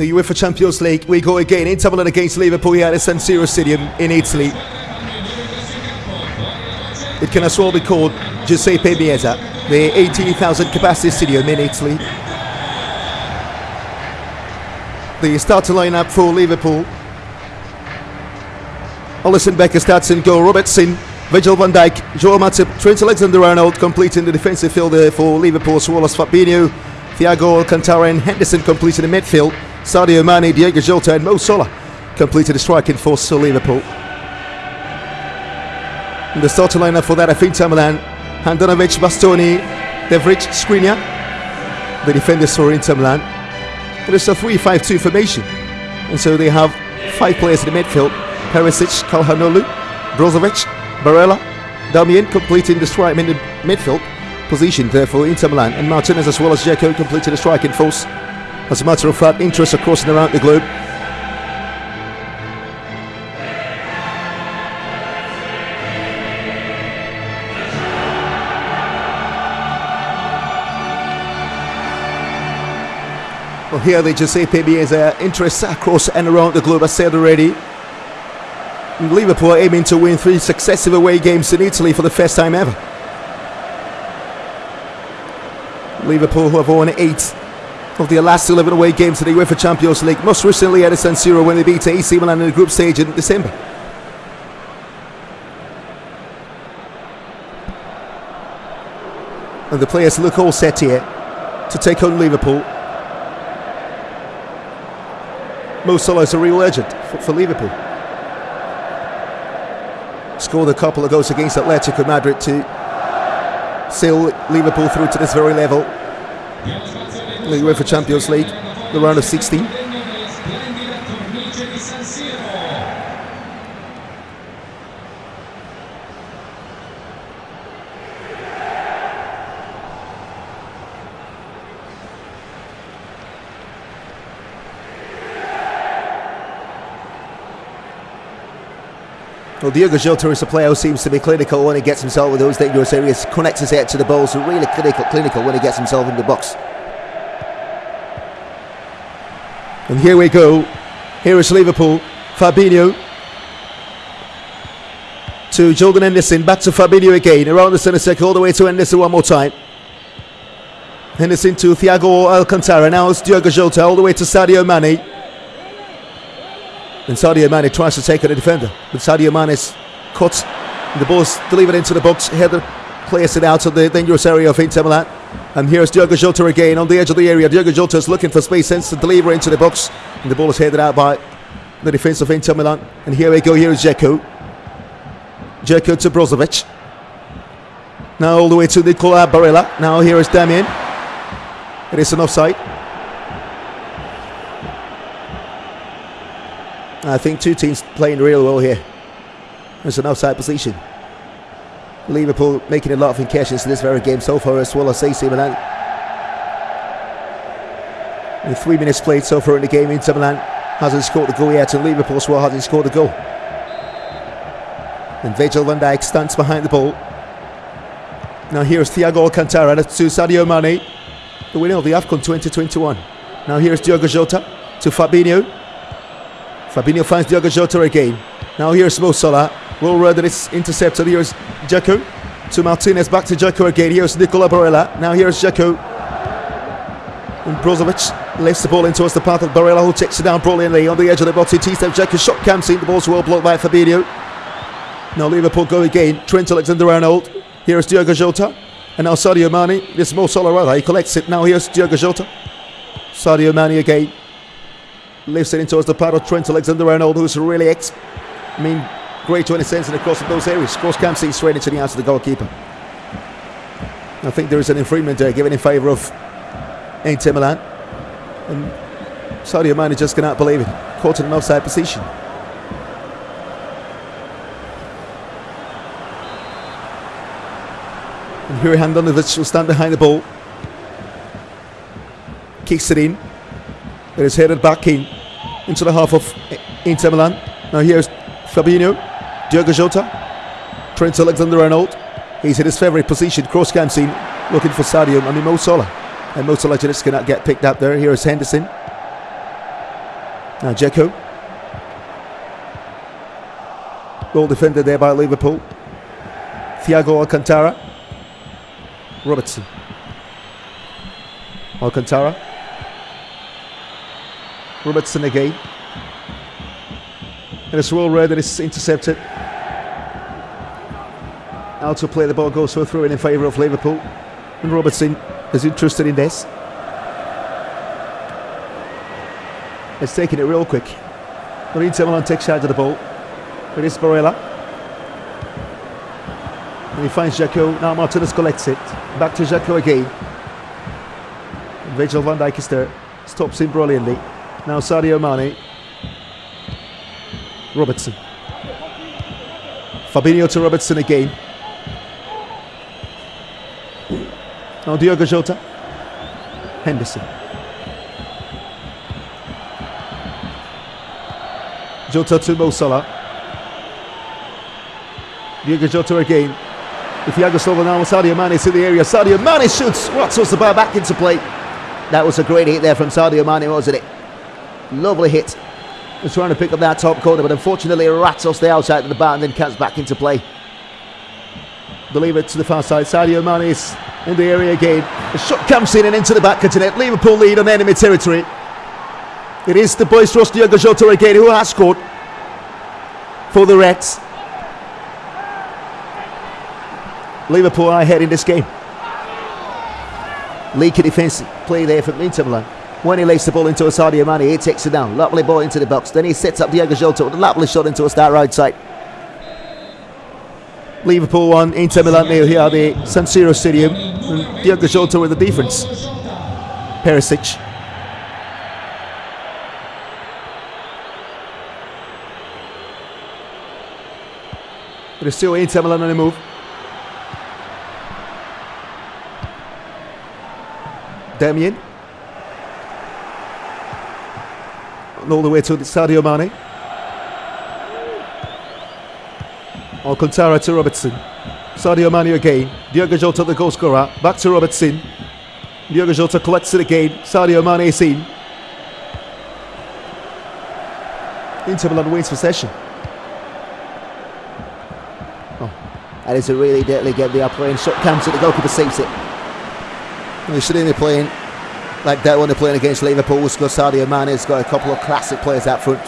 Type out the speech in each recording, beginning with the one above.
the UEFA Champions League. We go again. Inter Milan against Liverpool here at San Siro Stadium in Italy. It can as well be called Giuseppe Meazza, the 18,000 capacity stadium in Italy. The starting lineup for Liverpool. Alisson Becker starts in goal. Robertson, Virgil van Dijk, Joel Matip, Trent Alexander-Arnold completing the defensive fielder for Liverpool, as well as Fabinho, Thiago Alcantara and Henderson completing the midfield. Sadio Mane, Diogo Jota and Mo Salah completed the striking force for Liverpool. The starting lineup for that of Inter Milan, Handanovic, Bastoni, De Vrij, Skriniar, the defenders for Inter Milan. It is a 3-5-2 formation. And so they have five players in the midfield. Perisic, Calhanoglu, Brozovic, Barella, Damien completing the strike in the midfield position there for Inter Milan. And Martinez as well as Dzeko completing the striking force. As a matter of fact, interest across and around the globe. Well, here the Giuseppe Meazza uh, interest across and around the globe, I said already. Liverpool aiming to win three successive away games in Italy for the first time ever. Liverpool, who have won eight of their last 11 away games in the UEFA Champions League, most recently at the San Siro when they beat AC Milan in the group stage in December. And the players look all set here to take on Liverpool. Mo Salah is a real legend for, for Liverpool. Scored a couple of goals against Atletico Madrid to sail Liverpool through to this very level. The UEFA Champions League, the round of 16. Well, Diogo Jota is a player who seems to be clinical when he gets himself with those dangerous areas, connects his head to the ball, so really clinical, clinical when he gets himself in the box. And here we go. Here is Liverpool. Fabinho to Jordan Henderson. Back to Fabinho again. Around the centre circle, all the way to Henderson one more time. Henderson to Thiago Alcantara. Now it's Diogo Jota all the way to Sadio Mane. And Sadio Mane tries to take on the defender. But Sadio Mane is caught. The ball's delivered into the box. Header plays it out of the dangerous area of Inter Milan. And here's Diogo Jota again on the edge of the area. Diogo Jota is looking for space, sends the delivery into the box. And the ball is headed out by the defense of Inter Milan. And here we go. Here is Dzeko. Dzeko to Brozovic. Now all the way to Nicola Barella. Now here is Damien. It is an offside. I think two teams playing real well here. It's an offside position. Liverpool making a lot of incursions in this very game so far as well as AC Milan. In three minutes played so far in the game, Inter Milan hasn't scored the goal yet and Liverpool as well hasn't scored the goal. And Virgil van Dijk stands behind the ball. Now here's Thiago Alcantara to Sadio Mane, the winner of the AFCON 2021. Now here's Diogo Jota to Fabinho. Fabinho finds Diogo Jota again. Now here's Mo Salah. Well read that it's intercepted. Here's Dzeko to Martinez. Back to Dzeko again. Here's Nicola Barella. Now here's Dzeko. And Brozovic lifts the ball in towards the path of Barella, who takes it down brilliantly on the edge of the box. He T-step Dzeko shot comes in. The ball's well blocked by Fabinho. Now Liverpool go again. Trent Alexander-Arnold. Here's Diogo Jota. And now Sadio Mane. This is Mo Salah rather. He collects it. Now here's Diogo Jota. Sadio Mane again lifts it in towards the path of Trent Alexander-Arnold, who's really ex- I mean, great to any sense in across those areas. Cross can't see straight into the hands of the goalkeeper. I think there is an infringement there given in favour of Inter Milan. And Sadio Mane just cannot believe it. Caught in an offside position. And here Handanovic will stand behind the ball. Kicks it in. It is headed back in into the half of Inter Milan. Now here's Fabinho, Diogo Jota, Trent Alexander-Arnold. He's in his favourite position, cross cam scene, looking for Sadio. Mean Mo Salah, and Mo Salah just cannot get picked up there. Here is Henderson. Now Dzeko. Well defended there by Liverpool. Thiago Alcantara. Robertson. Alcantara. Robertson again. And it's well read that it's intercepted. Out to play the ball goes for throw in favour of Liverpool. And Robertson is interested in this. It's taking it real quick. But Inter Milan takes charge of the ball. It is Barella. And he finds Dzeko. Now Martinez collects it. Back to Dzeko again. And Virgil van Dijk is there. Stops him brilliantly. Now Sadio Mane. Robertson. Fabinho to Robertson again. Now Diogo Jota. Henderson. Jota to Mo Salah. Diogo Jota again. If Thiago Silva now, Sadio Mane is in the area. Sadio Mane shoots. What the bar back into play? That was a great hit there from Sadio Mane, wasn't it? Lovely hit. Was trying to pick up that top corner, but unfortunately rattles the outside of the bar and then cuts back into play. It to the far side. Sadio Mane is in the area again. The shot comes in and into the back of the net. Liverpool lead on enemy territory. It is the boisterous Diogo Jota again who has scored for the Reds. Liverpool are ahead in this game. Leaky defence play there from Inter Milan. When he lays the ball into Sadio Mane, he takes it down. Lovely ball into the box. Then he sets up Diogo Jota with a lovely shot into a start right side. Liverpool 1, Inter Milan nil here at the San Siro Stadium. And Diogo Jota with the defence. Perisic. But it's still Inter Milan on the move. Damien. And all the way to Sadio Mane. Alcantara to Robertson. Sadio Mane again. Diogo Jota the goal scorer. Back to Robertson. Diogo Jota collects it again. Sadio Mane is in. Inter Milan wins possession. Oh, that is a really deadly game. They are playing shot comes at the goalkeeper saves it. They shouldn't be playing like that when they're playing against Liverpool. Because Sadio Mane has got a couple of classic players out front.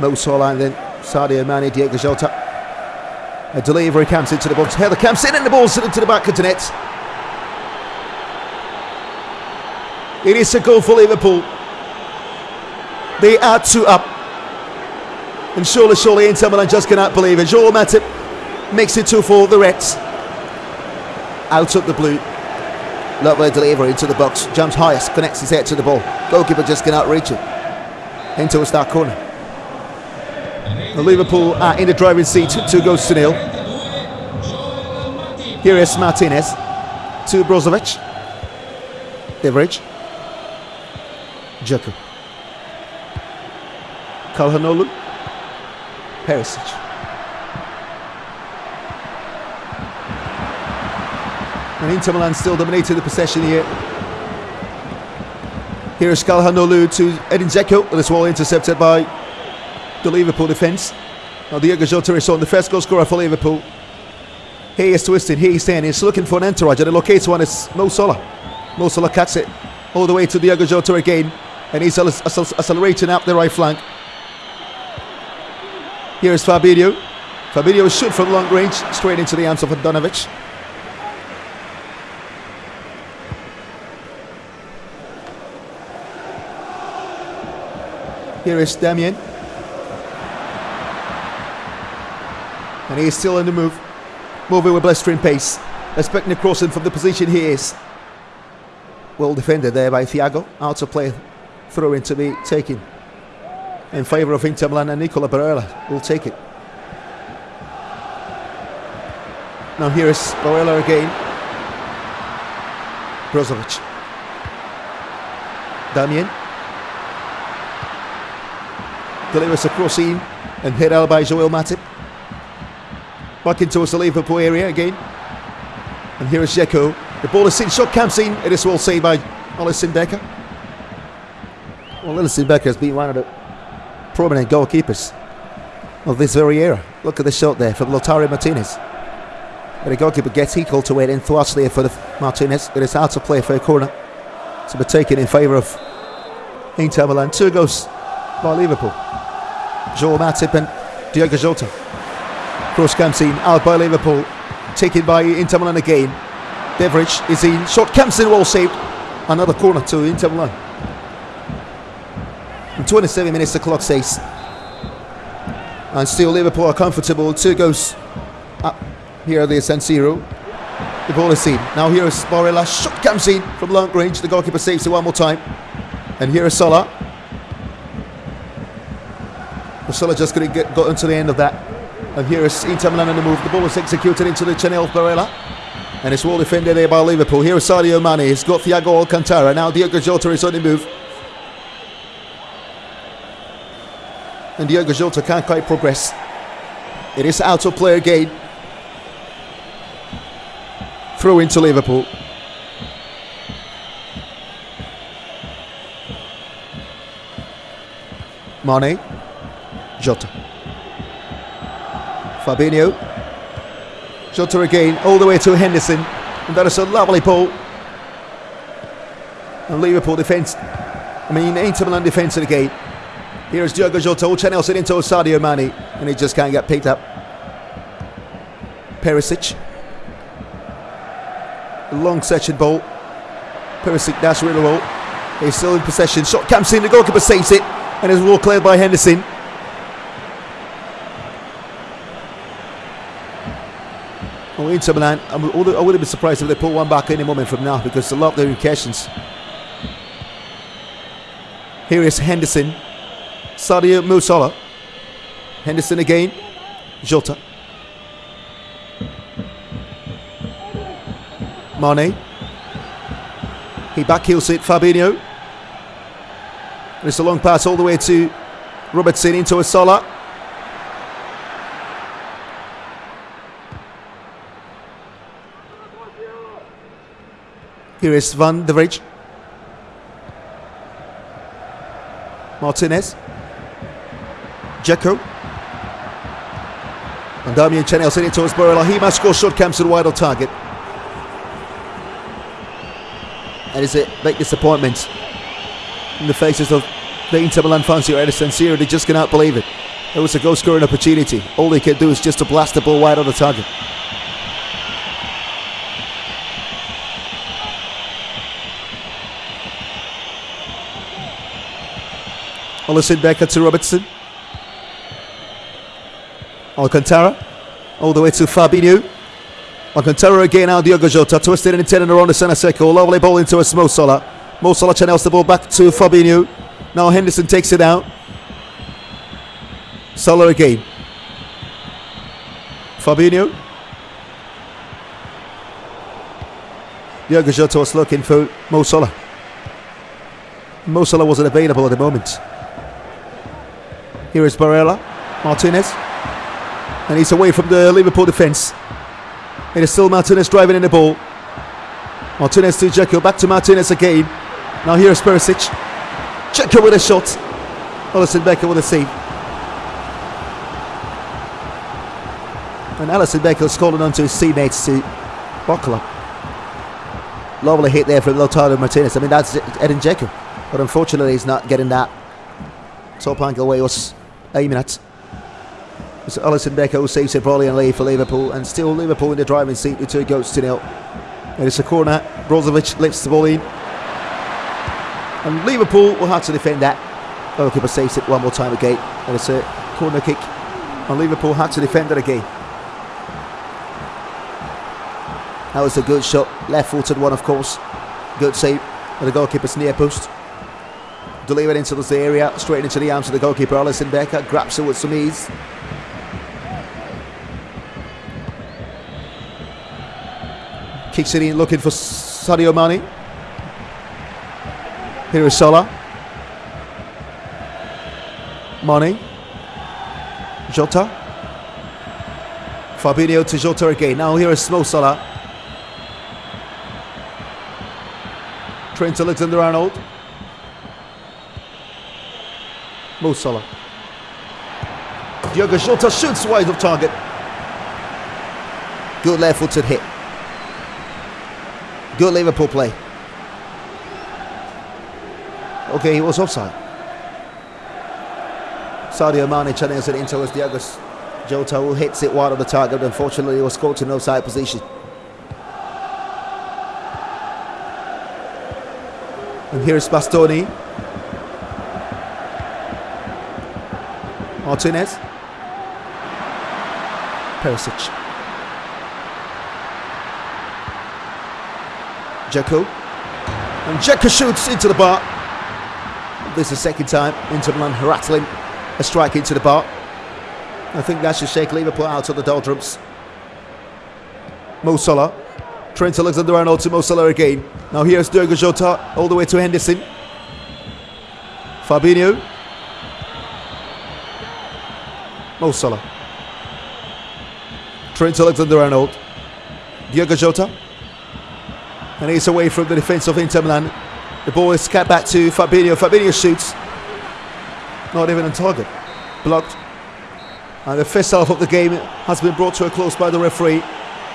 Mo Salah and then Sadio Mane, Diogo Jota. A delivery comes into the box. Heather comes in and the ball's into the back of the net. It is a goal for Liverpool. They are two up. And surely, surely Inter Milan just cannot believe it. Joel Matip makes it two for the Reds. Out of the blue. Lovely delivery into the box. Jumps highest, connects his head to the ball. Goalkeeper just cannot reach it. Into a start corner. Liverpool are in the driving seat, two goals to nil. Here is Martinez to Brozovic. Average. Dzeko. Calhanoglu. Perisic. And Inter Milan still dominating the possession here. Here is Calhanoglu to Edin Dzeko. And it's well intercepted by the Liverpool defence. Now Diogo Jota is on the first goal scorer for Liverpool. He is twisted, he is standing, he's looking for an entourage and the locates one is Mo Salah. Mo Salah cuts it all the way to Diogo Jota again and he's accelerating up the right flank. Here is Fabinho. Fabinho shoot from long range straight into the arms of Handanovic. Here is Damien. And he is still in the move. Moving with blistering pace. Expecting a crossing from the position he is. Well defended there by Thiago. Out of play. Throw in to be taken. In favour of Inter Milan and Nicola Barella will take it. Now here is Barella again. Brozovic. Damien. Delivers a cross in and hit out by Joel Matip. Back into the Liverpool area again. And here is Dzeko. The ball is in, shot comes in. It is well saved by Alisson Becker. Well, Alisson Becker has been one of the prominent goalkeepers of this very era. Look at the shot there from Lautaro Martinez. But the goalkeeper gets equal to it and thwarts there for the Martinez. It is out to play for a corner to be taken in favour of Inter Milan. Two goals by Liverpool. Joel Matip and Diogo Jota. Cross comes in, out by Liverpool. Taken by Inter Milan again. Beveridge is in. Shot comes in, well saved. Another corner to Inter Milan. In 27 minutes, the clock says. And still Liverpool are comfortable. Two goals up here at the San Siro. The ball is in. Now here is Barella. Shot comes in from long range. The goalkeeper saves it one more time. And here is Salah. Salah just couldn't get got into the end of that. And here is Inter Milan on the move. The ball is executed into the channel of Barella. And it's well defended there by Liverpool. Here is Sadio Mane. He's got Thiago Alcantara. Now Diogo Jota is on the move. And Diogo Jota can't quite progress. It is out of play again. Throw into Liverpool. Mane. Jota. Fabinho. Jota again, all the way to Henderson. And that is a lovely ball. And Liverpool defence. I mean, Inter Milan defence again. Here's Diogo Jota, channels it into Sadio Mane. And he just can't get picked up. Perisic. Long section ball. Perisic dash with the. He's still in possession. Shot comes in, the goalkeeper saves it. And it's well cleared by Henderson. Inter Milan, I wouldn't be surprised if they pull one back any moment from now because a lot of their occasions. Here is Henderson. Sadio Musala. Henderson again. Jota. Mane. He backheels it. Fabinho. It's a long pass all the way to Robertson into a Salah. Here is Van de Vrij. Martinez. Dzeko. And Damian Chanel sending it towards must score shot comes the wide on target. And it's a big disappointment in the faces of the Inter Milan fans here at San Siro. They just cannot believe it. It was a goal scoring opportunity. All they can do is just to blast the ball wide on the target. Alisson Becker to Robertson. Alcantara. All the way to Fabinho. Alcantara again now Diogo Jota. Twisted and intended around the centre circle. Lovely ball into a Mo Salah. Mo Salah channels the ball back to Fabinho. Now Henderson takes it out. Salah again. Fabinho. Diogo Jota was looking for Mo Salah. Mo Salah wasn't available at the moment. Here is Barella, Martinez, and he's away from the Liverpool defence. It is still Martinez driving in the ball. Martinez to Dzeko, back to Martinez again. Now here is Perisic. Dzeko with a shot. Alisson Becker with a save. And Alisson Becker calling on to his teammates to up. Lovely hit there from Lautaro Martinez. I mean, that's Edin Dzeko. But unfortunately, he's not getting that top angle he was aiming at. It's Alisson Becker who saves it brilliantly for Liverpool, and still Liverpool in the driving seat with two goals to nil. And it's a corner. Brozovic lifts the ball in. And Liverpool will have to defend that. Goalkeeper saves it one more time again. And it's a corner kick. And Liverpool had to defend it again. That was a good shot. Left footed one, of course. Good save. And the goalkeeper's near post. Delivered into this area, straight into the arms of the goalkeeper, Alisson Becker. Grabs it with some ease. Kicks it in, looking for Sadio Mane. Here is Salah. Mane. Jota. Fabinho to Jota again. Now here is Mo Salah. Trent Alexander-Arnold. Mo Salah. Diogo Jota shoots wide of target. Good left footed hit. Good Liverpool play. Okay, he was offside. Sadio Mane channels it in towards Diogo Jota who hits it wide of the target. Unfortunately, he was caught in offside position. And here's Bastoni. Martinez. Perisic. Dzeko. And Dzeko shoots into the bar. This is the second time Inter Milan rattling a strike into the bar. I think that should shake Liverpool out of the doldrums. Mo Salah. Trent Alexander-Arnold to Mo Salah again. Now here's Diogo Jota all the way to Henderson. Fabinho. Mo Salah. Trent Alexander-Arnold. Diogo Jota. And he's away from the defence of Inter Milan. The ball is cut back to Fabinho. Fabinho shoots. Not even on target. Blocked. And the first half of the game has been brought to a close by the referee.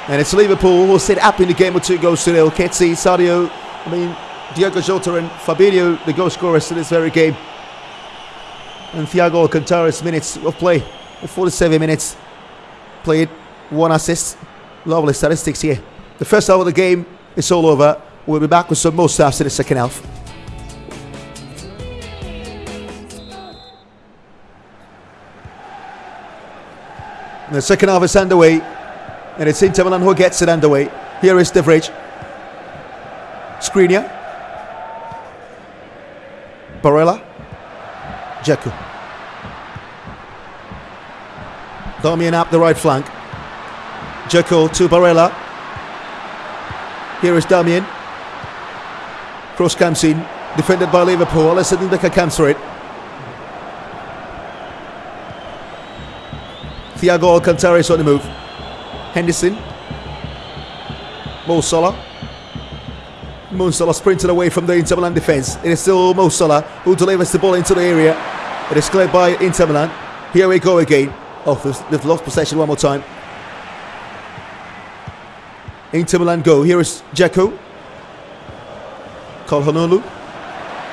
And it's Liverpool who sit up in the game with two goals to nil. Ketsi, Sadio, I mean, Diogo Jota and Fabinho, the goal scorers in this very game. And Thiago Alcantara's minutes of play, 47 minutes played, one assist. Lovely statistics here. The first half of the game is all over. We'll be back with some more stuff in the second half. The second half is underway, and it's Inter Milan who gets it underway. Here is De Vrij. Skriniar. Barella. Dzeko. Darmian up the right flank. Dzeko to Barella. Here is Darmian. Cross comes in. Defended by Liverpool. Alisson Becker comes for it. Thiago Alcantara is on the move. Henderson. Mo Salah. Mo Salah sprinted away from the Inter Milan defence. It is still Mo Salah who delivers the ball into the area. It is cleared by Inter Milan. Here we go again. Oh, they've lost possession one more time. Inter Milan go. Here is Dzeko. Calhanoglu.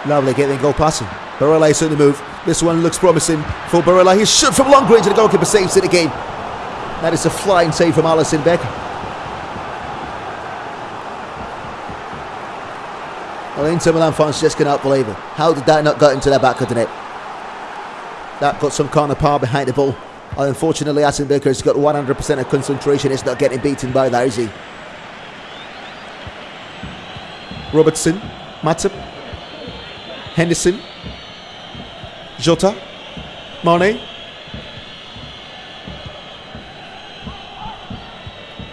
Lovely getting goal passing. Barella is on the move. This one looks promising for Barella. He shot from long range and the goalkeeper saves it again. That is a flying save from Alisson Becker. Well, Inter Milan fans just cannot believe it. How did that not get into the back of the net? That got some kind of power behind the ball. Unfortunately, Alisson Becker has got 100% of concentration. It's not getting beaten by that, is he? Robertson, Matip, Henderson, Jota, Mane,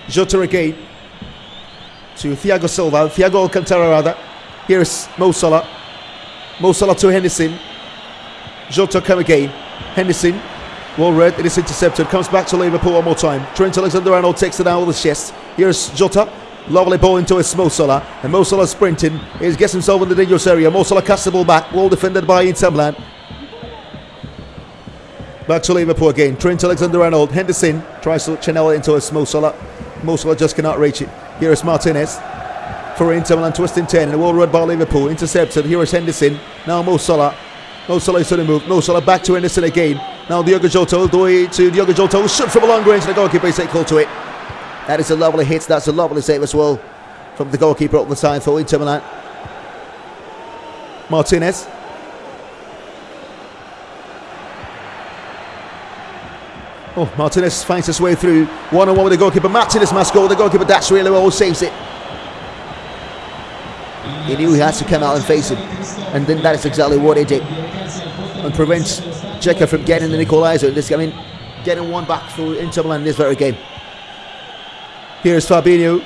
Jota again to Thiago Silva, Thiago Alcantara rather. Here's Mo Salah, Mo Salah to Henderson, Jota come again, Henderson, well read, it is intercepted, comes back to Liverpool one more time. Trent Alexander-Arnold takes it out with the chest. Here's Jota, Lovely ball into his Mo. And Mo sprinting. He gets himself in the dangerous area. Mo Salah casts the ball back. Well defended by Inter Milan. Back to Liverpool again. Trent Alexander-Arnold. Henderson tries to channel it into his Mo Salah. Just cannot reach it. Here is Martinez. For Inter Milan twisting 10. And well read by Liverpool. Intercepted. Here is Henderson. Now Mo Salah. Mo Salah is on the move. Mo Salah back to Henderson again. Now Diogo Jota the way to Diogo Jota. Who shoot from a long range. The goalkeeper is call to it. That is a lovely hit. That's a lovely save as well from the goalkeeper up the side for Inter Milan. Martinez. Oh, Martinez finds his way through one on one with the goalkeeper. Martinez must go. The goalkeeper that's really well, saves it. He knew he had to come out and face him, and then that is exactly what he did, and prevents Dzeko from getting the equaliser. This, I mean, getting one back for Inter Milan in this very game. Here's Fabinho.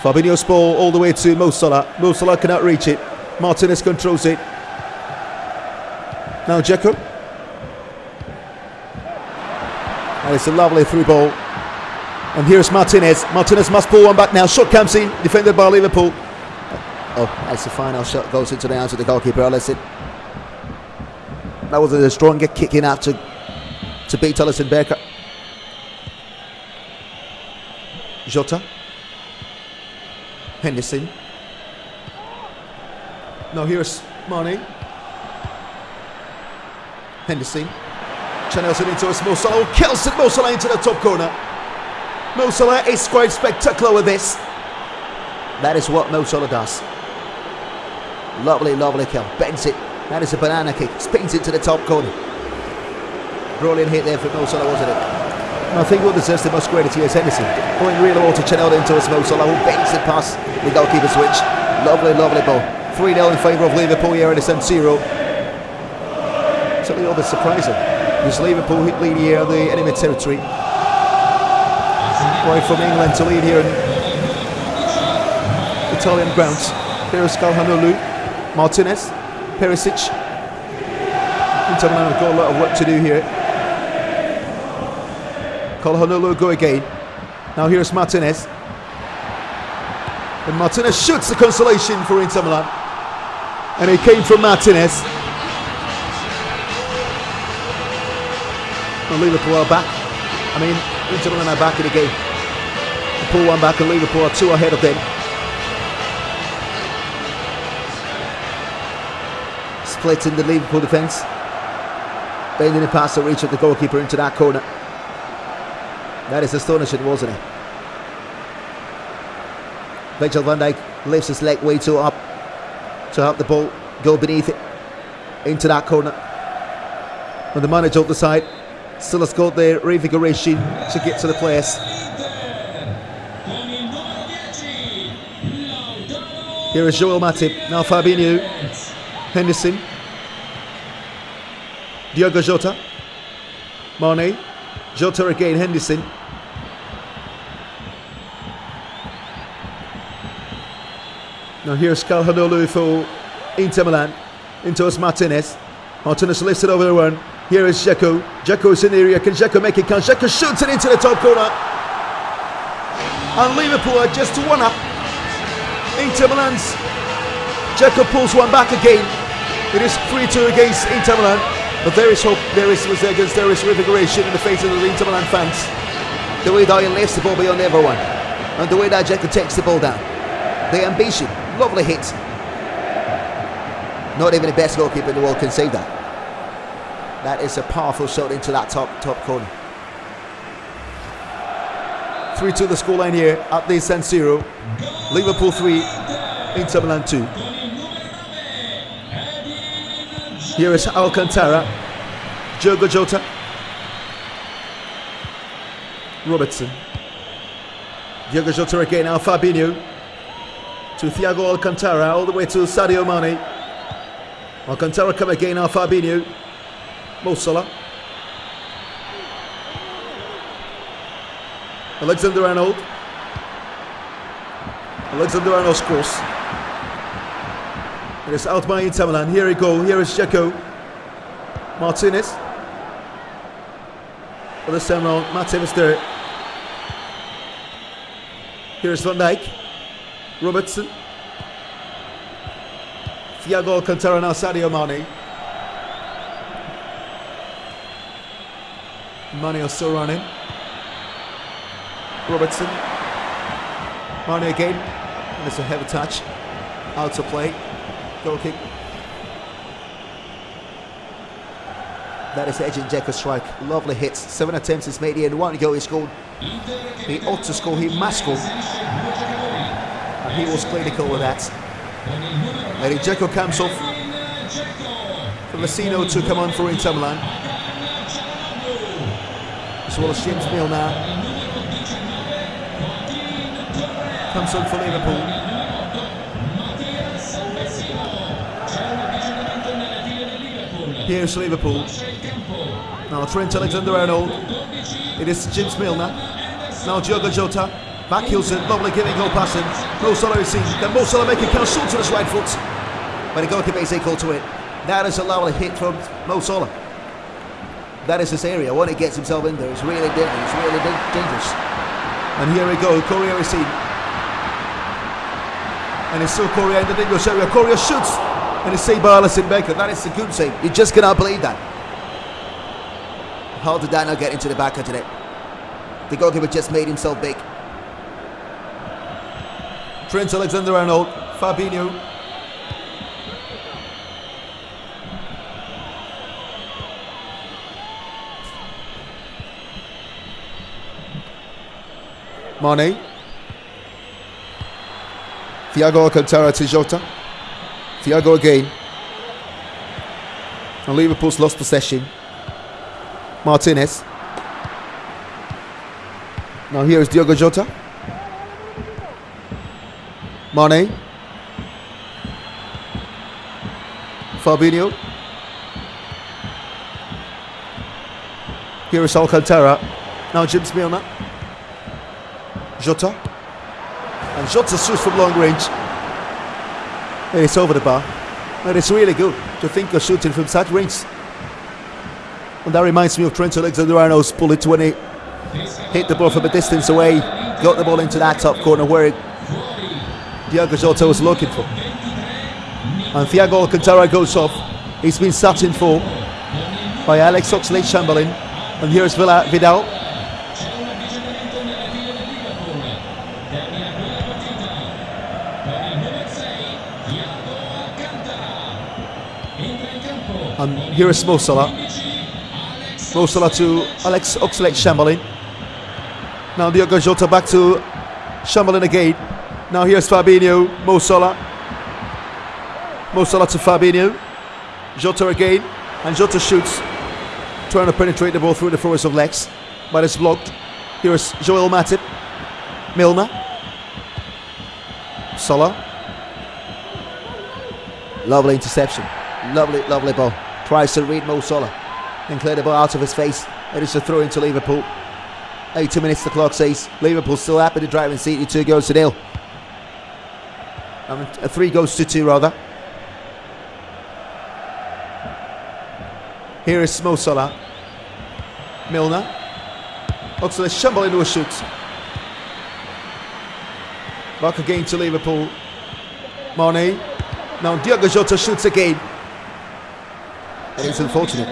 Fabinho's ball all the way to Mo Salah. Mo Salah cannot reach it. Martinez controls it. Now Dzeko. And it's a lovely through ball. And here's Martinez. Martinez must pull one back now. Shot comes in, defended by Liverpool. Oh, that's the final shot. Goes into the hands of the goalkeeper. Alisson. That was a stronger kicking out to, to beat Alisson Becker. Jota. Henderson. Now here's Mane. Henderson. Channels it into a small Salah. Kills it. Into the top corner. Mo is quite spectacular with this. That is what Mo does. Lovely, lovely kill. Bends it. That is a banana kick. Spins it to the top corner. Brilliant hit there for Mo Salah, wasn't it? I think what deserves the most credit here is Henderson. Going real low to into Mo Salah who bends it past the goalkeeper switch. Lovely, lovely ball. 3 0 in favour of Liverpool here at the San Siro. It's little bit surprising. Because Liverpool lead here in the enemy territory. Right from England to lead here in Italian grounds. Here's Calhanoglu, Martinez, Perisic. Inter Milan have got a lot of work to do here. Calhanoglu go again. Now here's Martinez. And Martinez shoots the consolation for Inter Milan. And it came from Martinez. And Liverpool are back. I mean, Inter Milan are back in the game. Pull one back and Liverpool are two ahead of them. Splitting the Liverpool defence. Bending the pass to reach at the goalkeeper into that corner. That is astonishing, wasn't it? Virgil van Dijk lifts his leg way too up to have the ball go beneath it into that corner. And the manager of the side still has got the reinvigoration to get to the place. Here is Joel Matip, now Fabinho, Henderson, Diogo Jota, Mane, Jota again, Henderson. Now here's Calhanoglu for Inter Milan. Into us Martinez. Martinez lifts it over the run. Here is. Dzeko is in the area. Can Dzeko make it count? Dzeko shoots it into the top corner. And Liverpool are just one up. Inter Milan's Dzeko pulls one back again. It is 3-2 against Inter Milan. But there is hope, there is resilience, there is reinvigoration in the face of the Inter Milan fans. The way he lifts the ball beyond everyone. And the way that Dzeko takes the ball down. The ambition. Lovely hit. Not even the best goalkeeper in the world can save that. That is a powerful shot into that top top corner. 3 2 the scoreline here at the San Siro. Liverpool 3, Inter Milan 2. Here is Alcantara, Diogo Jota, Robertson, Diogo Jota again, now Fabinho. To Thiago Alcantara, all the way to Sadio Mane. Alcantara come again, now Fabinho, Alexander Arnold, Alexander Arnold's cross. It is out by Inter Milan. Here we go. Here is Dzeko. Martinez. For this time round, Matip is there. Here's Van Dijk. Robertson. Thiago Alcantara now Sadio Mane. Mane are still running. Robertson. Mane again. And it's a heavy touch. Out to play. Goal kick. That is Edin Dzeko's strike. Lovely hits. Seven attempts he's made here and one goal he scored. He ought to score. He must score. And he was clinical with that. Edin Dzeko comes off. For Vecino to come on for Inter Milan. As well as James now. Comes on for Liverpool. Here's Liverpool. Now Trent Alexander-Arnold. It is James Milner. Now Diogo Jota. Back Hilson. Lovely giving goal passing. Mo Salah is seen. Then Mo Salah making count short to his right foot. But the goalkeeper is equal to it. That is a lovely hit from Mo Salah. That is his area. When he gets himself in there, it's really dangerous. It's really dangerous. And here we go. Correa is seen. And it's still Correa in the dangerous area. Correa shoots. And it's saved by Alisson Becker. That is a good save. You just cannot believe that. How did that not get into the back of it? The goalkeeper just made himself big. Trent Alexander-Arnold, Fabinho. Mane. Thiago Alcantara to Jota. Thiago again. And Liverpool's lost possession. Martinez. Now here is Diogo Jota. Mane. Fabinho. Here is Alcantara. Now James Milner. Jota. And Jota shoots from long range. It's over the bar. And it's really good to think of shooting from such range. And that reminds me of Trent Alexander-Arnold's bullet when he hit the ball from a distance away, got the ball into that top corner where it, Diogo Jota was looking for. And Thiago Alcantara goes off. He's been sat in for by Alex Oxlade-Chamberlain. And here's Villa Vidal. And here is Mo Salah. Mo Salah to Alex Oxlade-Chamberlain. Now Diogo Jota back to Chamberlain again. Now here's Fabinho, Mo Salah. Mo Salah to Fabinho. Jota again. And Jota shoots. Trying to penetrate the ball through the forest of legs. But it's blocked. Here's Joel Matip. Milner. Salah. Lovely interception. Lovely, lovely ball. Tries to read Mo Salah. And clear the ball out of his face. It is a throw into Liverpool. 80 minutes the clock says. Liverpool still happy to drive and see two goals to nil. Mean, uh, three goals to two rather. Here is Mo Salah. Milner. Oxlade Chamberlain into a shoot. Back again to Liverpool. Mane. Now Diogo Jota shoots again. And it's unfortunate.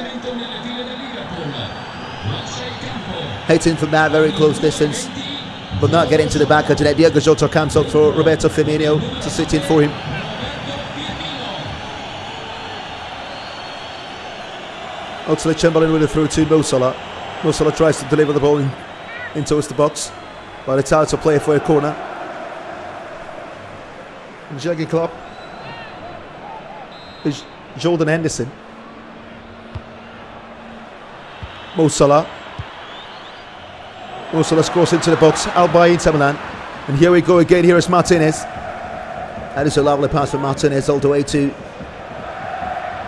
Hitting from that very close distance, but not getting to the back of the net. Diogo Jota comes up for Roberto Firmino to sit in for him. Oxlade Chamberlain with a through to Mo Salah. Tries to deliver the ball in, in towards the box, but it's out to play for a corner. Jurgen Klopp is Jordan Henderson. Mo Salah. Mo Salah scores into the box, by Inter Milan. And here we go again, here is Martinez. That is a lovely pass from Martinez all the way to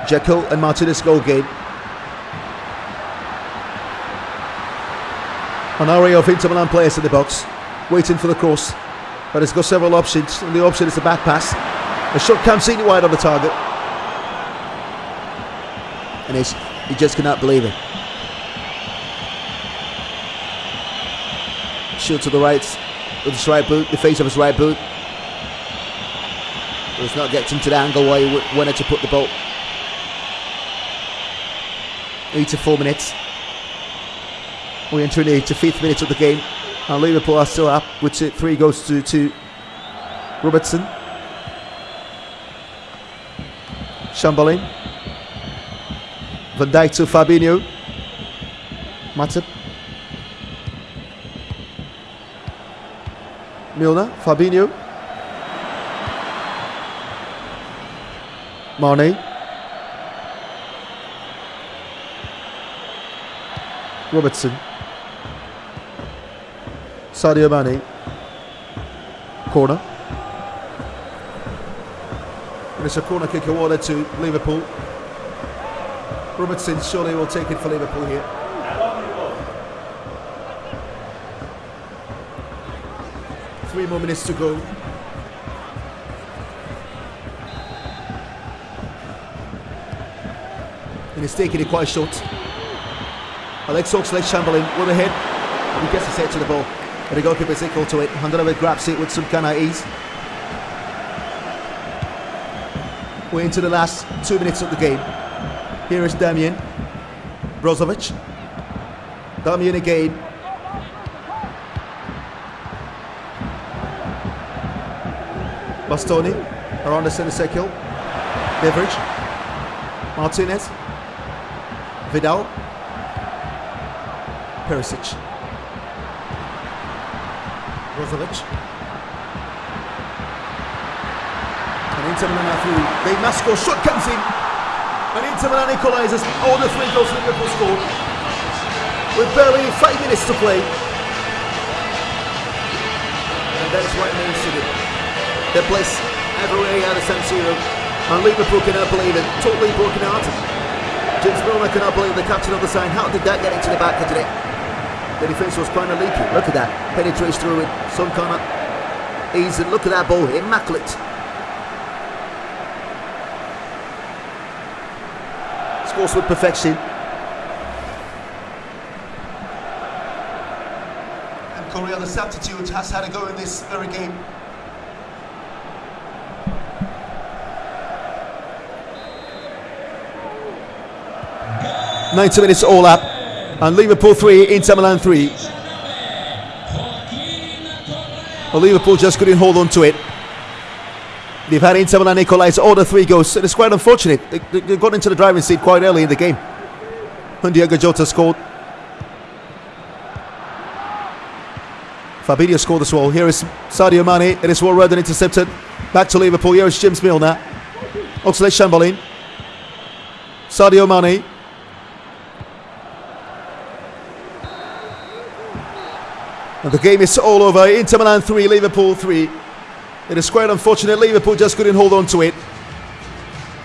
Jekyll and Martinez goal game. An array of Inter Milan players in the box, waiting for the cross. But it's got several options, and the option is the back pass. A shot comes in wide on the target. And he just cannot believe it. Shoot to the right with his right boot, the face of his right boot. It's not getting to the angle where he wanted to put the ball. Eight to four minutes. We enter the eight to fifth minute of the game. And Liverpool are still up, with which three goes to, two. Robertson. Chamberlain. Van Dijk to Fabinho. Matip. Milner. Fabinho. Mane. Robertson. Sadio Mane. Corner. And it's a corner kick awarded to Liverpool. Robertson surely will take it for Liverpool here. Three more minutes to go. And he's taking it quite short. Alex Oxlade-Chamberlain with a hit. He gets his head to the ball. But the goalkeeper is equal to it. Handanovic grabs it with some kind of ease. We're into the last two minutes of the game. Here is Damian Brozovic. Damian again. Bastoni around the centre circle. Beveridge. Martinez. Vidal. Perisic. Brozovic. And Inter Milan through. They must score. Shot comes in. And Inter Milan equalises. All the three goals Liverpool score. With barely five minutes to play. And that's what to do. Their place everywhere out of San Siro. And Liverpool cannot believe it. Totally broken hearted. James Milner cannot believe the captain of the side. How did that get into the back of today? The defence was kind of leaky. Look at that. Penetrates through it. Some kind of ease. And look at that ball. Immaculate. Scores with perfection. And Correa, the substitute, has had a go in this very game. Ninety minutes all up, and Liverpool three, Inter Milan three. Well, Liverpool just couldn't hold on to it. They've had Inter Milan equalise all the three goals, and it's quite unfortunate. They, they, got into the driving seat quite early in the game. When Diogo Jota scored. Fabinho scored as well. Here is Sadio Mane. It is well read and intercepted. Back to Liverpool. Here is James Milner. Oxlade Chamberlain. Sadio Mane. And the game is all over. Inter Milan 3, Liverpool 3. It is quite unfortunate. Liverpool just couldn't hold on to it.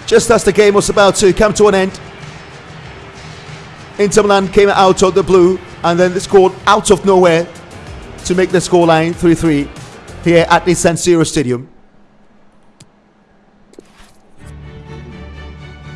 Just as the game was about to come to an end, Inter Milan came out of the blue and then scored out of nowhere to make the scoreline 3 3 here at the San Siro Stadium.